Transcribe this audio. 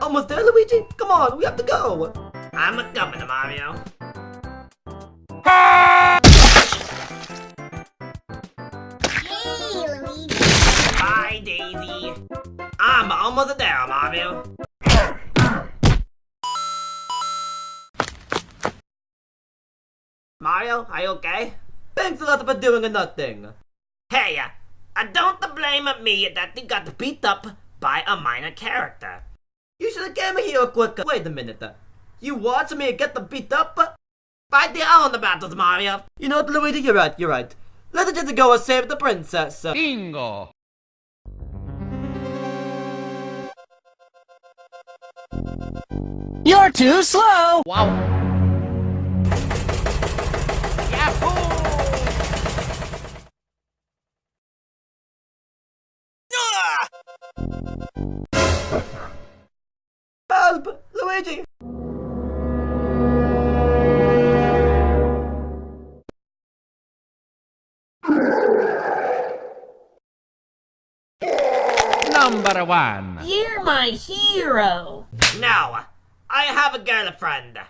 Almost there, Luigi? Come on, we have to go! I'm a coming, Mario. Hey, Luigi. Bye, Daisy. I'm almost there, Mario. Mario, are you okay? Thanks a lot for doing nothing. Hey, uh, don't blame me that you got beat up by a minor character. You should have came here quicker. Wait a minute. You watch me to get the beat up? Fight their own battles, Mario. You know what, Luigi? You're right, you're right. Let's just go and save the princess. Bingo! You're too slow! Wow! Help! Luigi! Number one! You're my hero. No, I have a girlfriend.